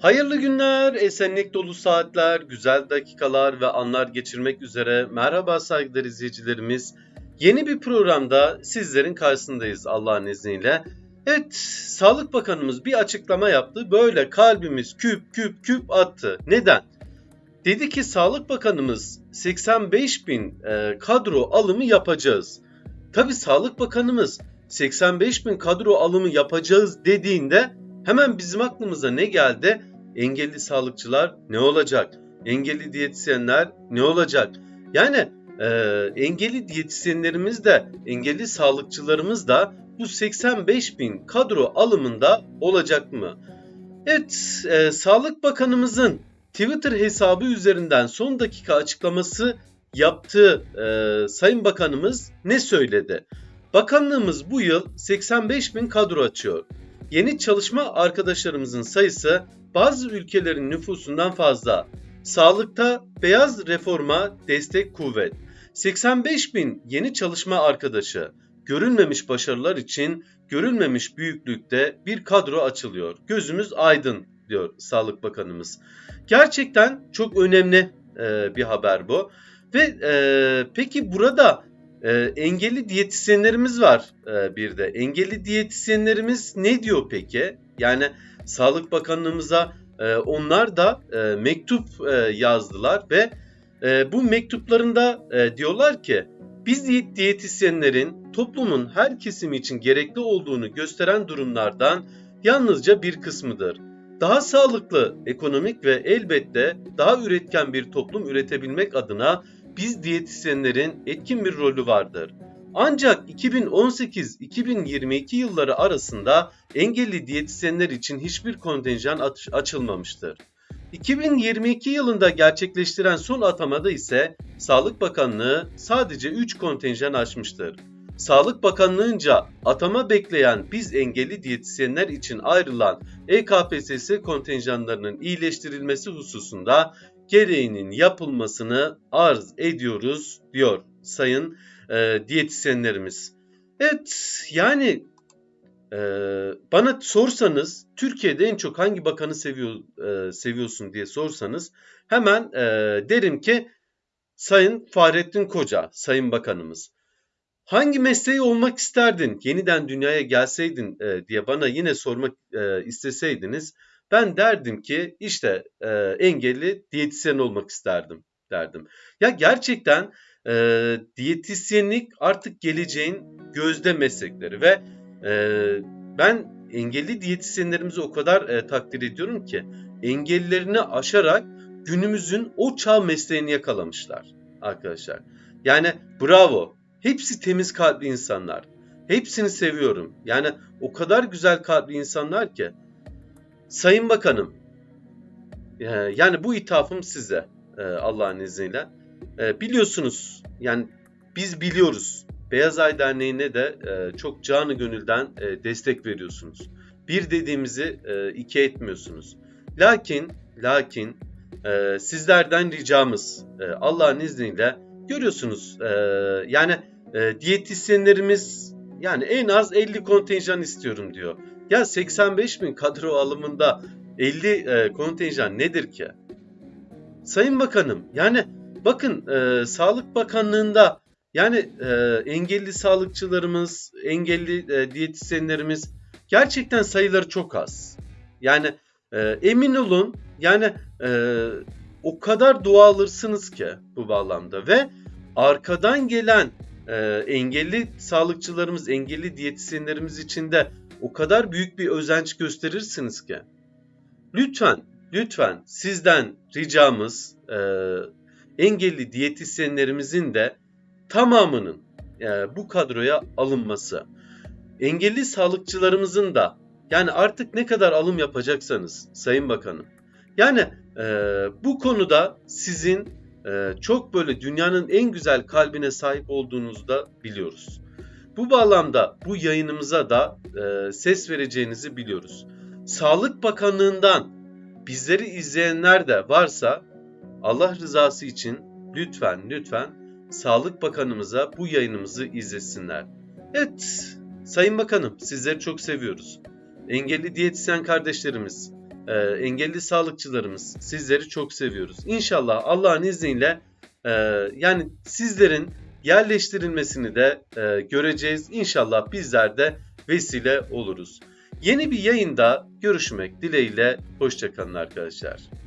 Hayırlı günler, esenlik dolu saatler, güzel dakikalar ve anlar geçirmek üzere merhaba saygıdeğer izleyicilerimiz. Yeni bir programda sizlerin karşısındayız Allah'ın izniyle. Evet, Sağlık Bakanımız bir açıklama yaptı. Böyle kalbimiz küp küp küp attı. Neden? Dedi ki Sağlık Bakanımız 85 bin e, kadro alımı yapacağız. Tabi Sağlık Bakanımız 85 bin kadro alımı yapacağız dediğinde hemen bizim aklımıza ne geldi? Engelli sağlıkçılar ne olacak? Engelli diyetisyenler ne olacak? Yani e, engelli diyetisyenlerimiz de engelli sağlıkçılarımız da bu 85 bin kadro alımında olacak mı? Evet, e, Sağlık Bakanımızın Twitter hesabı üzerinden son dakika açıklaması yaptığı e, Sayın Bakanımız ne söyledi? Bakanlığımız bu yıl 85 bin kadro açıyor. Yeni çalışma arkadaşlarımızın sayısı bazı ülkelerin nüfusundan fazla. Sağlıkta beyaz reforma destek kuvvet. 85 bin yeni çalışma arkadaşı. Görülmemiş başarılar için görülmemiş büyüklükte bir kadro açılıyor. Gözümüz aydın diyor Sağlık Bakanımız. Gerçekten çok önemli bir haber bu. Ve e, peki burada e, engelli diyetisyenlerimiz var e, bir de. Engelli diyetisyenlerimiz ne diyor peki? Yani Sağlık Bakanlığımıza e, onlar da e, mektup e, yazdılar ve e, bu mektuplarında e, diyorlar ki biz diyetisyenlerin toplumun her kesimi için gerekli olduğunu gösteren durumlardan yalnızca bir kısmıdır. Daha sağlıklı, ekonomik ve elbette daha üretken bir toplum üretebilmek adına biz diyetisyenlerin etkin bir rolü vardır. Ancak 2018-2022 yılları arasında engelli diyetisyenler için hiçbir kontenjan aç açılmamıştır. 2022 yılında gerçekleştiren son atamada ise Sağlık Bakanlığı sadece 3 kontenjan açmıştır. Sağlık Bakanlığı'nca atama bekleyen biz engelli diyetisyenler için ayrılan EKPSS kontenjanlarının iyileştirilmesi hususunda gereğinin yapılmasını arz ediyoruz diyor Sayın e, diyetisyenlerimiz. Evet yani e, bana sorsanız Türkiye'de en çok hangi bakanı seviyor e, seviyorsun diye sorsanız hemen e, derim ki Sayın Fahrettin Koca, Sayın Bakanımız. Hangi mesleği olmak isterdin? Yeniden dünyaya gelseydin e, diye bana yine sormak e, isteseydiniz ben derdim ki işte e, engelli diyetisyen olmak isterdim derdim. Ya gerçekten e, diyetisyenlik artık geleceğin gözde meslekleri ve e, ben engelli diyetisyenlerimizi o kadar e, takdir ediyorum ki engellerini aşarak günümüzün o çağ mesleğini yakalamışlar arkadaşlar. Yani bravo. Hepsi temiz kalpli insanlar. Hepsini seviyorum. Yani o kadar güzel kalpli insanlar ki. Sayın Bakanım, e, yani bu ithafım size e, Allah'ın izniyle. E, biliyorsunuz yani biz biliyoruz. Beyaz Ay Derneği'ne de çok canı gönülden destek veriyorsunuz. Bir dediğimizi iki etmiyorsunuz. Lakin, lakin sizlerden ricamız Allah'ın izniyle görüyorsunuz yani diyetisyenlerimiz yani en az 50 kontenjan istiyorum diyor. Ya 85 bin kadro alımında 50 e, kontenjan nedir ki? Sayın Bakanım yani bakın e, Sağlık Bakanlığı'nda yani e, engelli sağlıkçılarımız, engelli e, diyetisyenlerimiz gerçekten sayıları çok az. Yani e, emin olun yani e, o kadar dua alırsınız ki bu bağlamda ve arkadan gelen e, engelli sağlıkçılarımız, engelli diyetisyenlerimiz için de o kadar büyük bir özenç gösterirsiniz ki. Lütfen, lütfen sizden ricamız e, engelli diyetisyenlerimizin de tamamının e, bu kadroya alınması. Engelli sağlıkçılarımızın da yani artık ne kadar alım yapacaksanız Sayın Bakanım. Yani e, bu konuda sizin çok böyle dünyanın en güzel kalbine sahip olduğunuzu da biliyoruz. Bu bağlamda bu yayınımıza da e, ses vereceğinizi biliyoruz. Sağlık Bakanlığı'ndan bizleri izleyenler de varsa Allah rızası için lütfen lütfen Sağlık Bakanımıza bu yayınımızı izlesinler. Evet Sayın Bakanım sizleri çok seviyoruz. Engelli diyetisyen kardeşlerimiz e, engelli sağlıkçılarımız sizleri çok seviyoruz. İnşallah Allah'ın izniyle e, yani sizlerin yerleştirilmesini de e, göreceğiz. İnşallah bizler de vesile oluruz. Yeni bir yayında görüşmek dileğiyle. Hoşçakalın arkadaşlar.